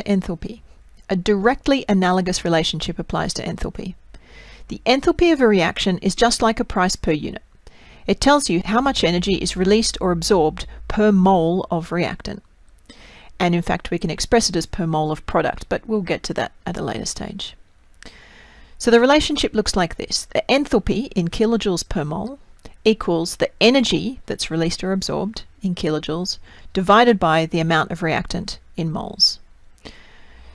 to enthalpy, a directly analogous relationship applies to enthalpy. The enthalpy of a reaction is just like a price per unit. It tells you how much energy is released or absorbed per mole of reactant. And in fact, we can express it as per mole of product, but we'll get to that at a later stage. So the relationship looks like this. The enthalpy in kilojoules per mole equals the energy that's released or absorbed in kilojoules divided by the amount of reactant in moles.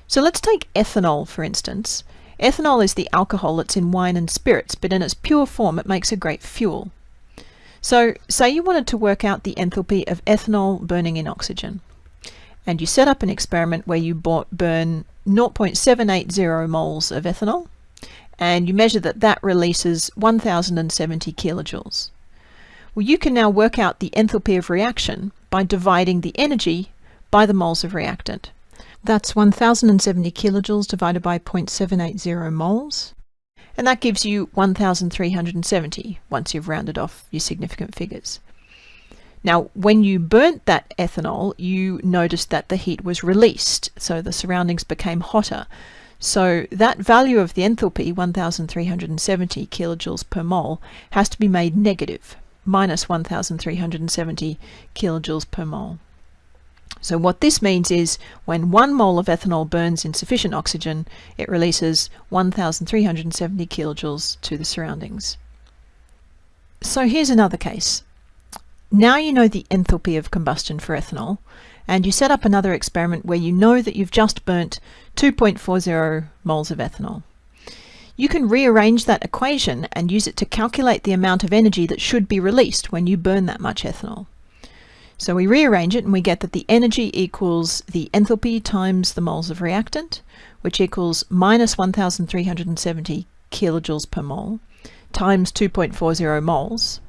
So let's take ethanol for instance. Ethanol is the alcohol that's in wine and spirits, but in its pure form it makes a great fuel. So say you wanted to work out the enthalpy of ethanol burning in oxygen and you set up an experiment where you burn 0.780 moles of ethanol and you measure that that releases 1070 kilojoules. Well, you can now work out the enthalpy of reaction by dividing the energy by the moles of reactant. That's 1070 kilojoules divided by 0.780 moles. And that gives you 1370 once you've rounded off your significant figures. Now, when you burnt that ethanol, you noticed that the heat was released, so the surroundings became hotter. So that value of the enthalpy, 1370 kilojoules per mole, has to be made negative, minus 1370 kilojoules per mole. So what this means is when one mole of ethanol burns in sufficient oxygen, it releases 1370 kilojoules to the surroundings. So here's another case. Now you know the enthalpy of combustion for ethanol, and you set up another experiment where you know that you've just burnt 2.40 moles of ethanol. You can rearrange that equation and use it to calculate the amount of energy that should be released when you burn that much ethanol. So we rearrange it and we get that the energy equals the enthalpy times the moles of reactant, which equals minus 1370 kilojoules per mole, times 2.40 moles,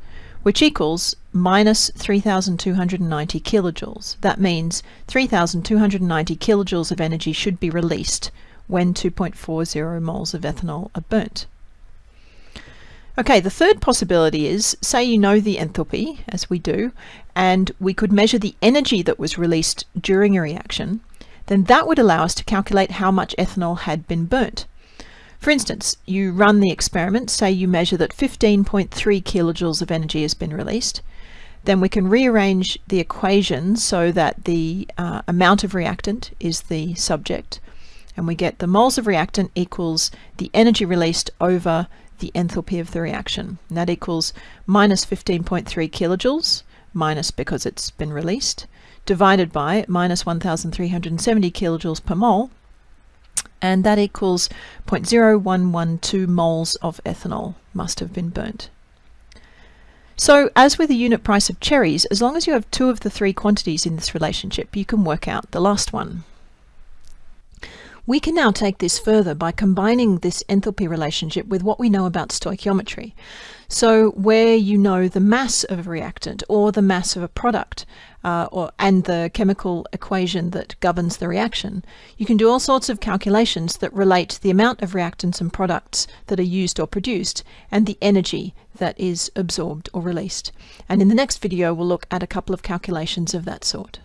which equals minus 3,290 kilojoules. That means 3,290 kilojoules of energy should be released when 2.40 moles of ethanol are burnt. Okay, the third possibility is, say you know the enthalpy, as we do, and we could measure the energy that was released during a reaction, then that would allow us to calculate how much ethanol had been burnt. For instance, you run the experiment, say you measure that 15.3 kilojoules of energy has been released, then we can rearrange the equation so that the uh, amount of reactant is the subject, and we get the moles of reactant equals the energy released over the enthalpy of the reaction. And that equals minus 15.3 kilojoules, minus because it's been released, divided by minus 1370 kilojoules per mole, and that equals 0.0112 moles of ethanol must have been burnt. So as with the unit price of cherries, as long as you have two of the three quantities in this relationship, you can work out the last one. We can now take this further by combining this enthalpy relationship with what we know about stoichiometry. So where you know the mass of a reactant or the mass of a product uh, or, and the chemical equation that governs the reaction, you can do all sorts of calculations that relate the amount of reactants and products that are used or produced and the energy that is absorbed or released. And in the next video, we'll look at a couple of calculations of that sort.